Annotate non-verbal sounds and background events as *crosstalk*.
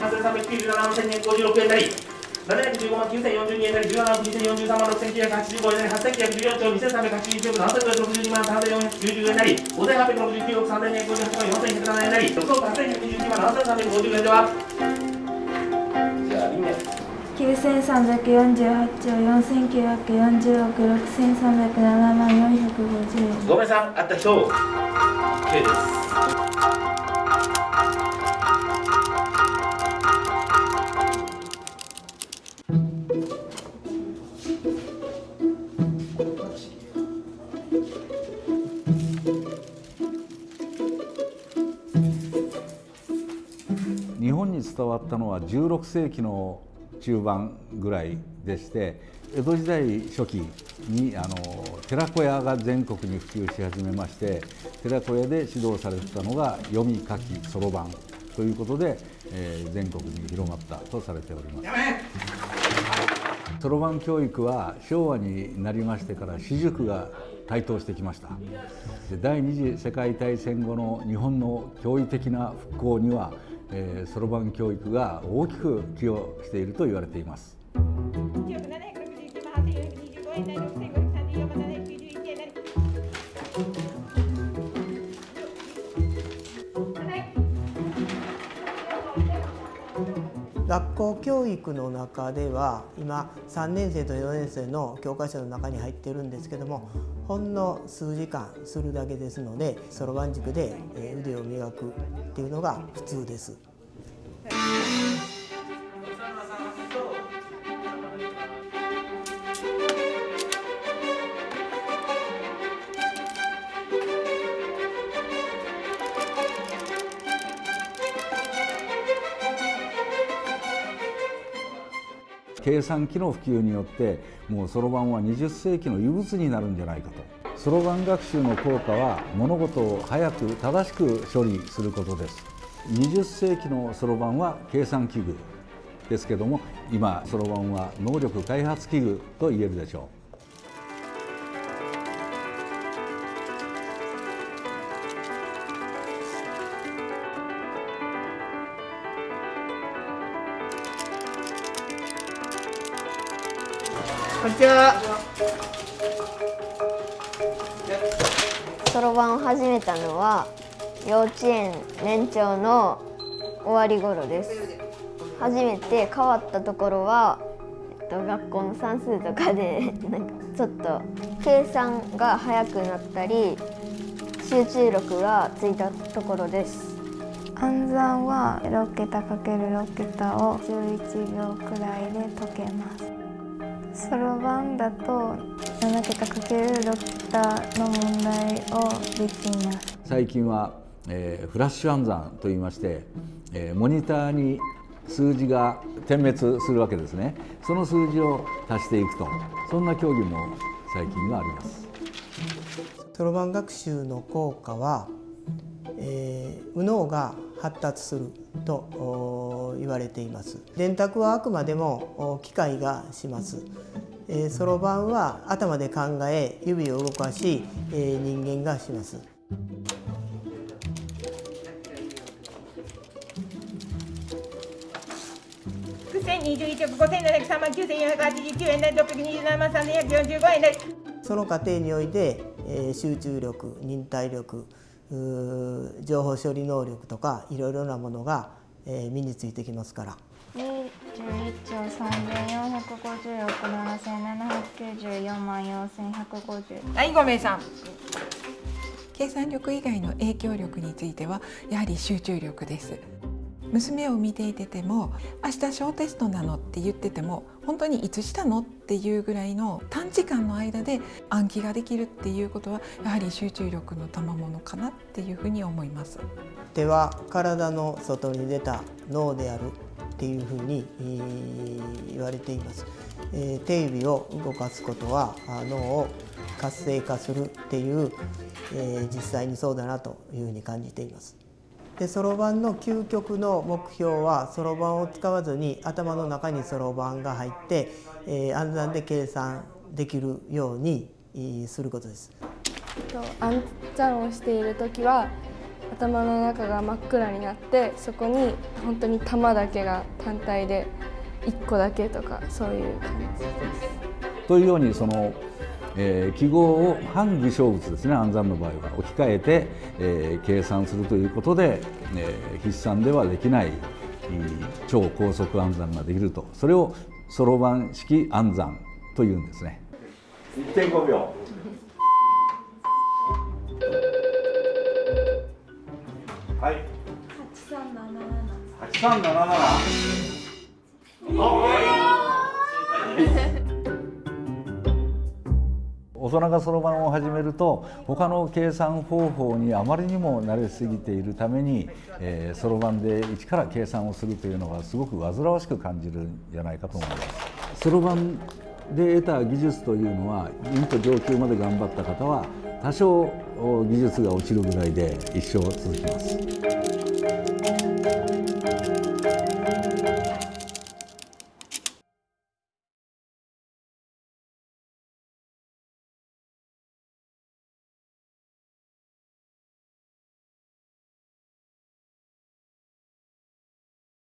3397万1056円なり。715万9042円なり17万2043万6985円なり8914兆2381億7062万3490円なり。5869億3258万4107円なり6億8122万7350円ではじゃあ輪廻9348兆4940億6307万450円5名さんあった人 OK です伝わったのは16世紀の中盤ぐらいでして江戸時代初期にあの寺子屋が全国に普及し始めまして寺子屋で指導されてたのが読み書きそろばんということで、えー全国に広まったとされております。そろばん教育は昭和になりましてから私塾が台頭してきましたで第二次世界大戦後の日本の驚異的な復興にはそろばん教育が大きく寄与していると言われています。学校教育の中では今3年生と4年生の教科書の中に入ってるんですけどもほんの数時間するだけですのでそろばん塾で腕を磨くっていうのが普通です。計算機の普及によってもうそろばんは20世紀の遺物になるんじゃないかと。そろばん学習の効果は物事を早く正しく処理することです。20世紀のそろばんは計算器具ですけども今そろばんは能力開発器具と言えるでしょう。こんにちは。そろばんを始めたのは幼稚園年長の終わり頃です。初めて変わったところは、えっと、学校の算数とかで *laughs* なんかちょっと計算が早くなったり集中力がついたところです。暗算は6桁 ×6 桁を11秒くらいで解けますそろばんだと7桁 ×6 桁の問題をできます。う最近は、えーフラッシュ暗算といいまして、えーモニターに数字が点滅するわけですね。その数字を足していくとそんな競技も最近はあります。そろばん学習の効果は、えー右脳が発達すると言われています。電卓はあくまでも機械がします。えーそろばんは頭で考え指を動かし、えー人間がします。61億5703万9489円なり627万3145円なり。その過程において、えー集中力忍耐力情報処理能力とかいろいろなものが、えー身についてきますから。11兆3450億7794万4150はい、5名さん。計算力以外の影響力についてはやはり集中力です。娘を見ていてても明日小テストなのって言ってても本当にいつしたの？っていうぐらいの短時間の間で暗記ができるっていうことはやはり集中力の賜物かなっていうふうに思います。手は体の外に出た脳であるっていうふうにえー言われています、えー手指を動かすことはあ脳を活性化するっていう、えー実際にそうだなというふうに感じていますでそろばんの究極の目標はそろばんを使わずに頭の中にそろばんが入って、えー暗算で計算できるようにえーすることですと暗算をしている時は頭の中が真っ暗になってそこに本当に玉だけが単体で1個だけとかそういう感じです。というようにその、えー記号を反具象物ですね暗算の場合は置き換えて、えー計算するということで、えー筆算ではできない超高速暗算ができるとそれをそろばん式暗算というんですね。1.5秒はい。8377。大人がそろばんを始めると他の計算方法にあまりにも慣れすぎているためにそろばんで一から計算をするというのがすごく煩わしく感じるんじゃないかと思います。そろばんで得た技術というのはうんと上級まで頑張った方は多少技術が落ちるぐらいで一生続きます。